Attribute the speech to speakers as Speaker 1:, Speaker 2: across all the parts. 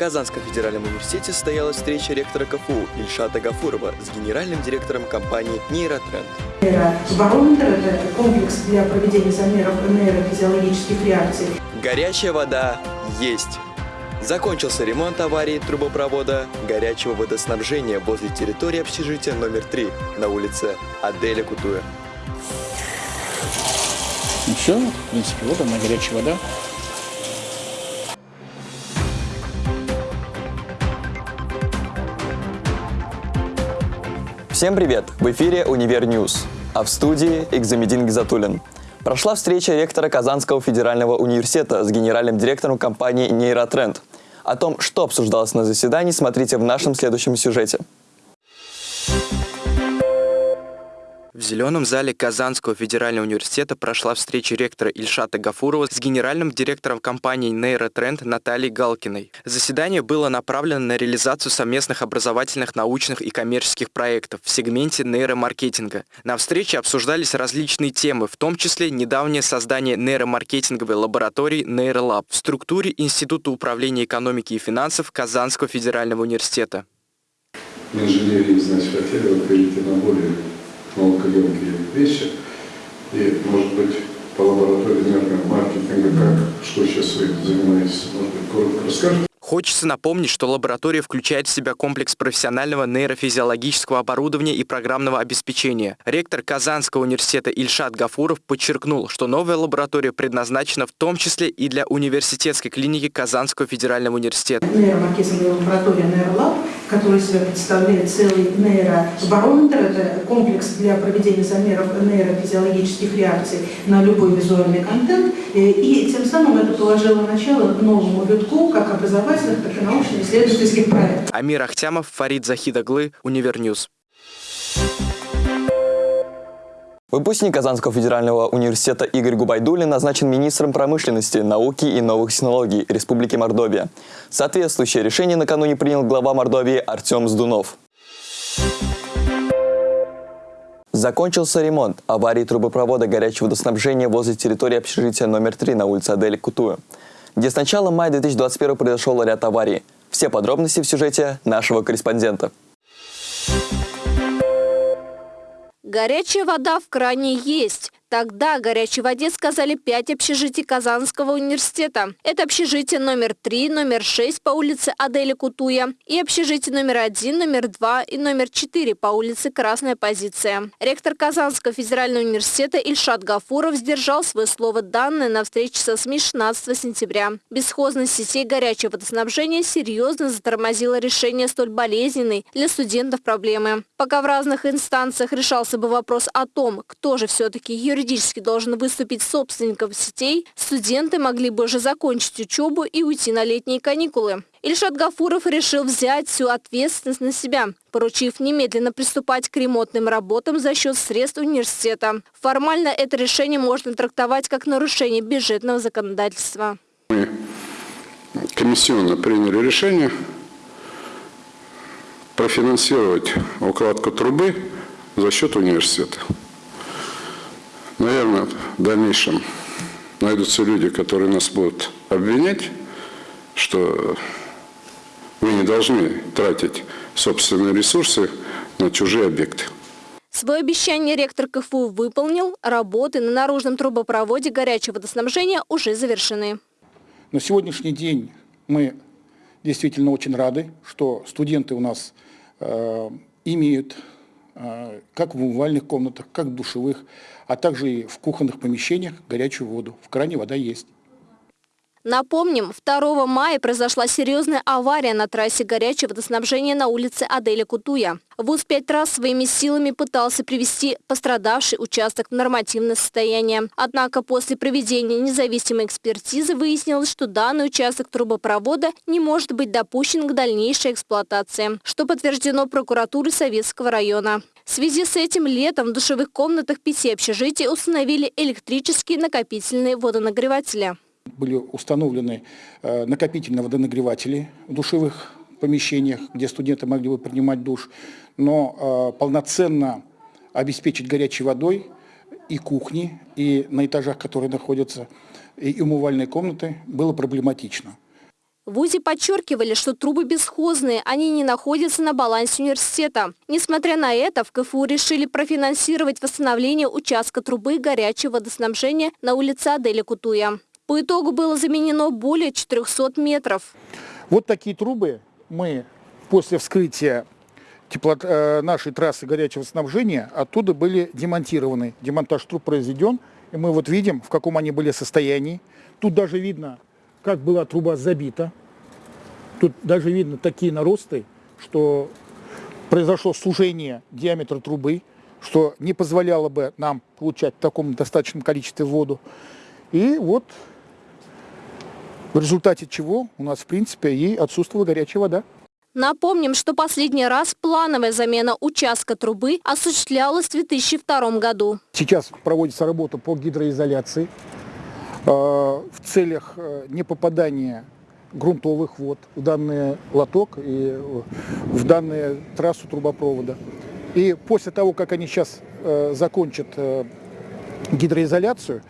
Speaker 1: Казанском федеральном университете состоялась встреча ректора КФУ Ильшата Гафурова с генеральным директором компании «Нейротренд».
Speaker 2: Барометр – это комплекс для проведения замеров нейрофизиологических реакций.
Speaker 1: Горячая вода есть. Закончился ремонт аварии трубопровода горячего водоснабжения возле территории общежития номер 3 на улице Аделя Кутуя.
Speaker 3: Ну все, в принципе, вот она, горячая вода.
Speaker 1: Всем привет! В эфире «Универ News», а в студии Экзамедин Гизатуллин. Прошла встреча ректора Казанского федерального университета с генеральным директором компании «Нейротренд». О том, что обсуждалось на заседании, смотрите в нашем следующем сюжете. В зеленом зале Казанского федерального университета прошла встреча ректора Ильшата Гафурова с генеральным директором компании «Нейротренд» Натальей Галкиной. Заседание было направлено на реализацию совместных образовательных, научных и коммерческих проектов в сегменте нейромаркетинга. На встрече обсуждались различные темы, в том числе недавнее создание нейромаркетинговой лаборатории «Нейролаб» в структуре Института управления экономики и финансов Казанского федерального университета.
Speaker 4: Инженерии, значит, хотели перейти на более наукоемкие вещи. И, может быть, по лаборатории маркетинга, как, что сейчас вы занимаетесь, может быть, коротко расскажете?
Speaker 1: Хочется напомнить, что лаборатория включает в себя комплекс профессионального нейрофизиологического оборудования и программного обеспечения. Ректор Казанского университета Ильшат Гафуров подчеркнул, что новая лаборатория предназначена в том числе и для университетской клиники Казанского федерального университета.
Speaker 2: Нейромаркетинговая лаборатория «Нейролаб», которая себя представляет целый нейробарометр, это комплекс для проведения замеров нейрофизиологических реакций на любой визуальный контент, и тем самым это положило начало новому витку как образовательному образовательных, так и научно-исследовательских проектов.
Speaker 1: Амир Ахтямов, Фарид Захидаглы, Универ News. Выпускник Казанского федерального университета Игорь Губайдулин назначен министром промышленности, науки и новых технологий Республики Мордовия. Соответствующее решение накануне принял глава Мордовии Артем Сдунов. Закончился ремонт аварии трубопровода горячего водоснабжения возле территории общежития номер 3 на улице Адель Кутуя где с начала мая 2021 произошел ряд аварий. Все подробности в сюжете нашего корреспондента.
Speaker 5: Горячая вода в кране есть. Тогда о горячей воде сказали пять общежитий Казанского университета. Это общежитие номер 3, номер 6 по улице Адели Кутуя и общежитие номер 1, номер 2 и номер 4 по улице Красная позиция. Ректор Казанского федерального университета Ильшат Гафуров сдержал свое слово данное на встрече со СМИ 16 сентября. Бесхозность сетей горячего водоснабжения серьезно затормозила решение столь болезненной для студентов проблемы. Пока в разных инстанциях решался бы вопрос о том, кто же все-таки юрист юридически должен выступить собственником сетей, студенты могли бы уже закончить учебу и уйти на летние каникулы. Ильшат Гафуров решил взять всю ответственность на себя, поручив немедленно приступать к ремонтным работам за счет средств университета. Формально это решение можно трактовать как нарушение бюджетного законодательства.
Speaker 4: Мы комиссионно приняли решение профинансировать укладку трубы за счет университета. Наверное, в дальнейшем найдутся люди, которые нас будут обвинять, что мы не должны тратить собственные ресурсы на чужие объекты.
Speaker 5: Свое обещание ректор КФУ выполнил. Работы на наружном трубопроводе горячего водоснабжения уже завершены.
Speaker 3: На сегодняшний день мы действительно очень рады, что студенты у нас э, имеют как в умывальных комнатах, как в душевых, а также и в кухонных помещениях горячую воду. В кране вода есть.
Speaker 5: Напомним, 2 мая произошла серьезная авария на трассе горячего водоснабжения на улице Аделя Кутуя. ВУЗ пять раз своими силами пытался привести пострадавший участок в нормативное состояние. Однако после проведения независимой экспертизы выяснилось, что данный участок трубопровода не может быть допущен к дальнейшей эксплуатации, что подтверждено прокуратурой Советского района. В связи с этим летом в душевых комнатах пяти общежитий установили электрические накопительные водонагреватели.
Speaker 3: Были установлены э, накопительные водонагреватели в душевых помещениях, где студенты могли бы принимать душ, но э, полноценно обеспечить горячей водой и кухни, и на этажах, которые находятся, и умывальные комнаты, было проблематично.
Speaker 5: В ВУЗе подчеркивали, что трубы бесхозные, они не находятся на балансе университета. Несмотря на это, в КФУ решили профинансировать восстановление участка трубы горячего водоснабжения на улице Адели Кутуя. По итогу было заменено более 400 метров.
Speaker 3: Вот такие трубы мы после вскрытия теплот, э, нашей трассы горячего снабжения оттуда были демонтированы. Демонтаж труб произведен, и мы вот видим, в каком они были состоянии. Тут даже видно, как была труба забита. Тут даже видно такие наросты, что произошло сужение диаметра трубы, что не позволяло бы нам получать в таком достаточном количестве воду. И вот в результате чего у нас, в принципе, и отсутствовала горячая вода.
Speaker 5: Напомним, что последний раз плановая замена участка трубы осуществлялась в 2002 году.
Speaker 3: Сейчас проводится работа по гидроизоляции э, в целях э, непопадания грунтовых вод в данный лоток и э, в данную трассу трубопровода. И после того, как они сейчас закончат гидроизоляцию,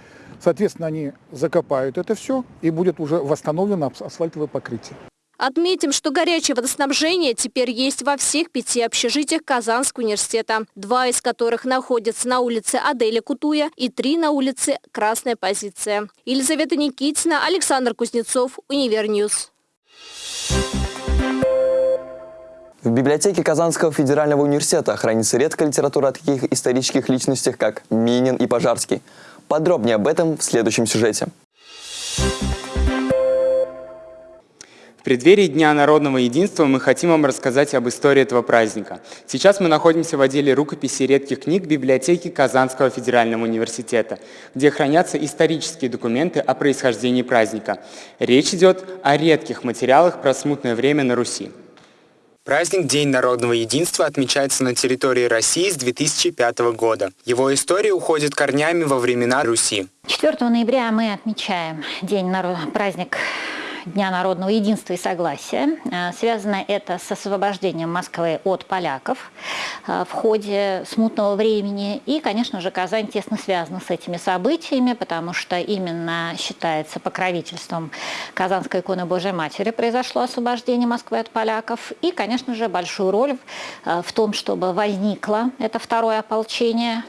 Speaker 3: соответственно, они закопают это все и будет уже восстановлено асфальтовое покрытие.
Speaker 5: Отметим, что горячее водоснабжение теперь есть во всех пяти общежитиях Казанского университета, два из которых находятся на улице Адели Кутуя и три на улице Красная позиция. Елизавета Никитина, Александр Кузнецов, Универ News.
Speaker 1: В библиотеке Казанского федерального университета хранится редкая литература о таких исторических личностях, как Минин и Пожарский. Подробнее об этом в следующем сюжете.
Speaker 6: В преддверии Дня народного единства мы хотим вам рассказать об истории этого праздника. Сейчас мы находимся в отделе рукописи редких книг библиотеки Казанского федерального университета, где хранятся исторические документы о происхождении праздника. Речь идет о редких материалах про смутное время на Руси.
Speaker 7: Праздник День народного единства отмечается на территории России с 2005 года. Его история уходит корнями во времена Руси.
Speaker 8: 4 ноября мы отмечаем День народ... праздник Дня народного единства и согласия. Э, связано это с освобождением Москвы от поляков э, в ходе смутного времени. И, конечно же, Казань тесно связана с этими событиями, потому что именно считается покровительством Казанской иконы Божьей Матери произошло освобождение Москвы от поляков. И, конечно же, большую роль э, в том, чтобы возникло это второе ополчение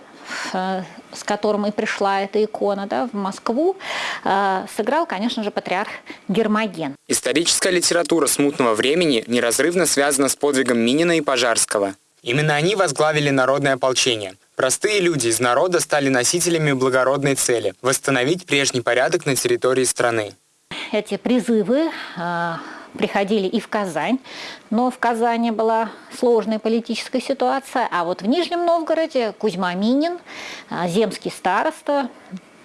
Speaker 8: с которым и пришла эта икона да, в Москву, э, сыграл, конечно же, патриарх Гермоген.
Speaker 7: Историческая литература смутного времени неразрывно связана с подвигом Минина и Пожарского. Именно они возглавили народное ополчение. Простые люди из народа стали носителями благородной цели – восстановить прежний порядок на территории страны.
Speaker 8: Эти призывы э, приходили и в Казань, но в Казани была сложная политическая ситуация, а вот в Нижнем Новгороде Кузьма Минин, а, земский староста,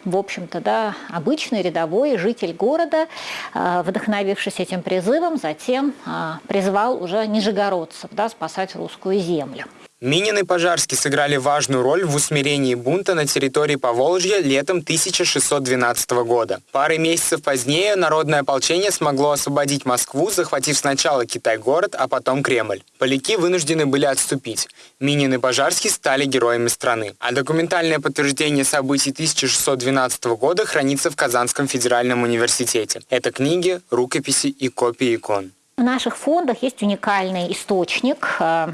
Speaker 8: в общем-то, да, обычный рядовой житель города, а, вдохновившись этим призывом, затем а, призвал уже нижегородцев да, спасать русскую землю.
Speaker 7: Минин и Пожарский сыграли важную роль в усмирении бунта на территории Поволжья летом 1612 года. Пары месяцев позднее народное ополчение смогло освободить Москву, захватив сначала Китай-город, а потом Кремль. Поляки вынуждены были отступить. Минин и Пожарский стали героями страны. А документальное подтверждение событий 1612 года хранится в Казанском федеральном университете. Это книги, рукописи и копии икон.
Speaker 8: В наших фондах есть уникальный источник э,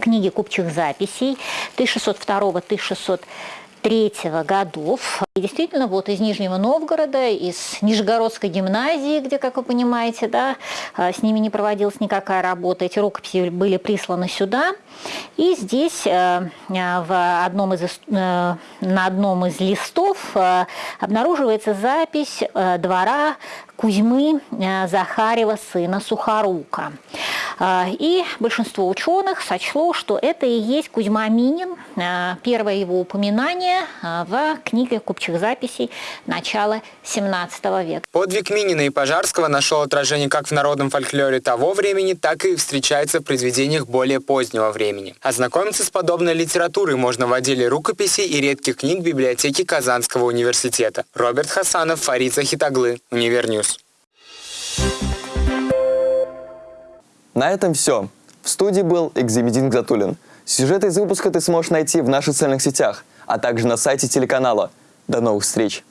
Speaker 8: книги купчих записей 1602-1603 годов. И действительно, вот из Нижнего Новгорода, из Нижегородской гимназии, где, как вы понимаете, да, а, с ними не проводилась никакая работа, эти рукописи были присланы сюда. И здесь э, э, в одном из, э, на одном из листов обнаруживается запись двора Кузьмы Захарева, сына Сухорука. И большинство ученых сочло, что это и есть Кузьма Минин, первое его упоминание в книге купчих записей начала 17 века.
Speaker 7: Подвиг Минина и Пожарского нашел отражение как в народном фольклоре того времени, так и встречается в произведениях более позднего времени времени. Ознакомиться с подобной литературой можно в отделе рукописей и редких книг библиотеки Казанского университета. Роберт Хасанов, Фарид Захитаглы, Универ News.
Speaker 1: На этом все. В студии был Экзимедин Гзатулин. Сюжеты из выпуска ты сможешь найти в наших социальных сетях, а также на сайте телеканала. До новых встреч!